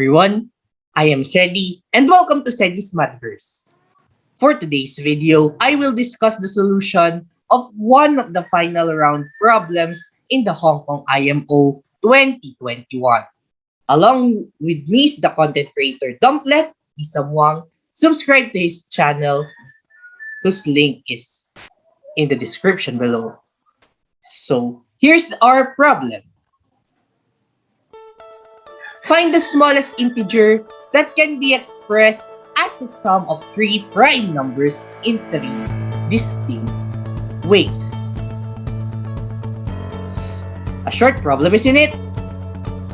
Everyone, I am Sedi and welcome to Sedi's Mathverse. For today's video, I will discuss the solution of one of the final round problems in the Hong Kong IMO 2021. Along with me is the content creator Dumplet, Isam Wang. Subscribe to his channel whose link is in the description below. So here's our problem. Find the smallest integer that can be expressed as a sum of three prime numbers in three distinct ways. A short problem, isn't it?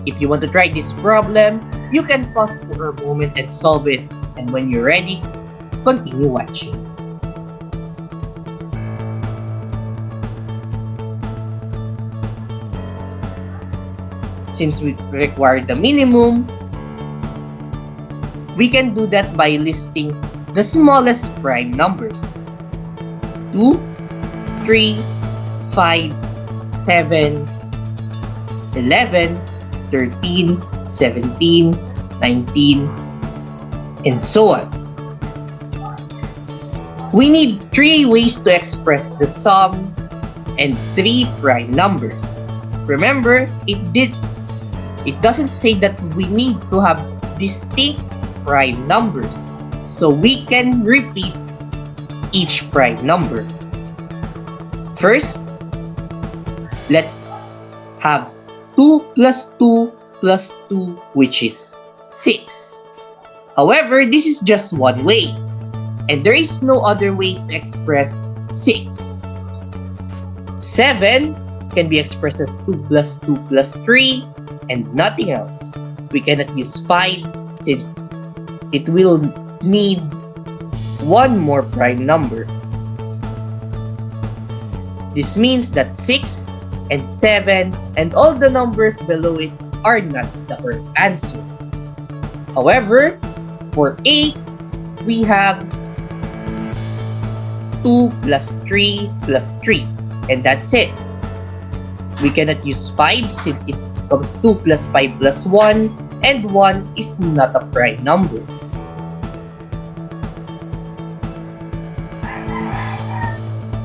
If you want to try this problem, you can pause for a moment and solve it. And when you're ready, continue watching. Since we require the minimum, we can do that by listing the smallest prime numbers. 2, 3, 5, 7, 11, 13, 17, 19, and so on. We need three ways to express the sum and three prime numbers. Remember, it did it doesn't say that we need to have distinct prime numbers. So we can repeat each prime number. First, let's have 2 plus 2 plus 2 which is 6. However, this is just one way and there is no other way to express 6. 7 can be expressed as 2 plus 2 plus 3 and nothing else. We cannot use 5 since it will need one more prime number. This means that 6 and 7 and all the numbers below it are not the correct answer. However, for 8, we have 2 plus 3 plus 3 and that's it. We cannot use 5 since it becomes 2 plus 5 plus 1 and 1 is not a prime number.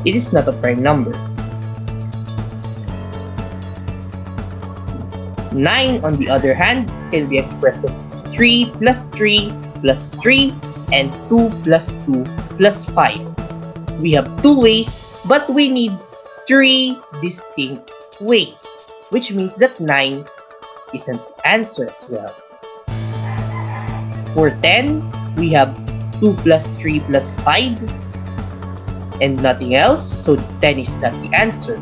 It is not a prime number. 9 on the other hand can be expressed as 3 plus 3 plus 3 and 2 plus 2 plus 5. We have two ways but we need three distinct ways which means that 9 is an answer as well. For 10, we have 2 plus 3 plus 5 and nothing else, so 10 is not the answer.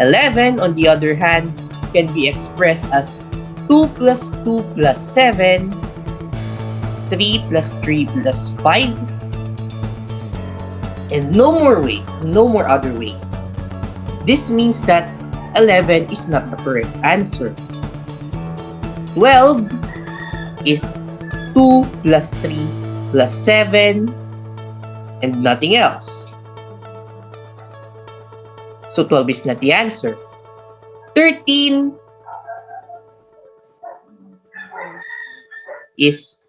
11, on the other hand, can be expressed as 2 plus 2 plus 7, 3 plus 3 plus 5, and no more way, no more other ways. This means that 11 is not the correct answer. 12 is 2 plus 3 plus 7 and nothing else. So 12 is not the answer. 13 is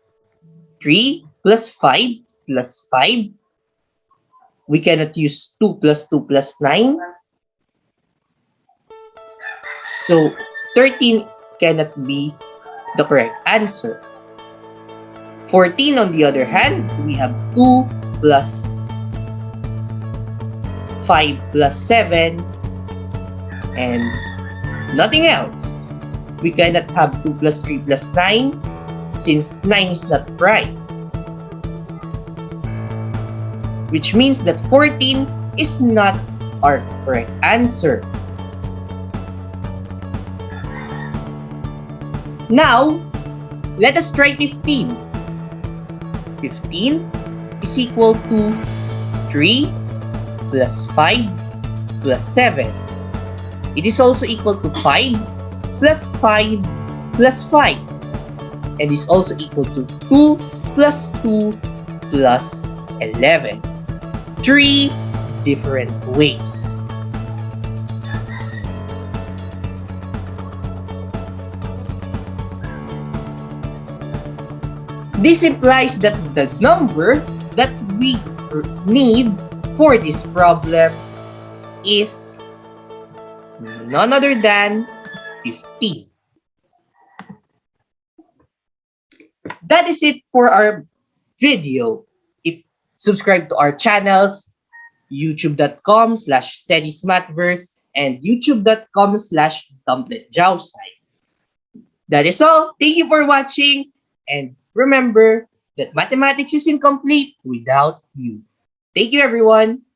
3 plus 5 plus 5. We cannot use 2 plus 2 plus 9 so 13 cannot be the correct answer. 14 on the other hand, we have 2 plus 5 plus 7 and nothing else. We cannot have 2 plus 3 plus 9 since 9 is not right. Which means that 14 is not our correct answer. Now, let us try 15. 15 is equal to 3 plus 5 plus 7. It is also equal to 5 plus 5 plus 5. And is also equal to 2 plus 2 plus 11. Three different ways. This implies that the number that we need for this problem is none other than 15. That is it for our video. If subscribe to our channels, youtube.com slash sedismathverse and youtube.com slash. That is all. Thank you for watching. And remember that mathematics is incomplete without you. Thank you, everyone.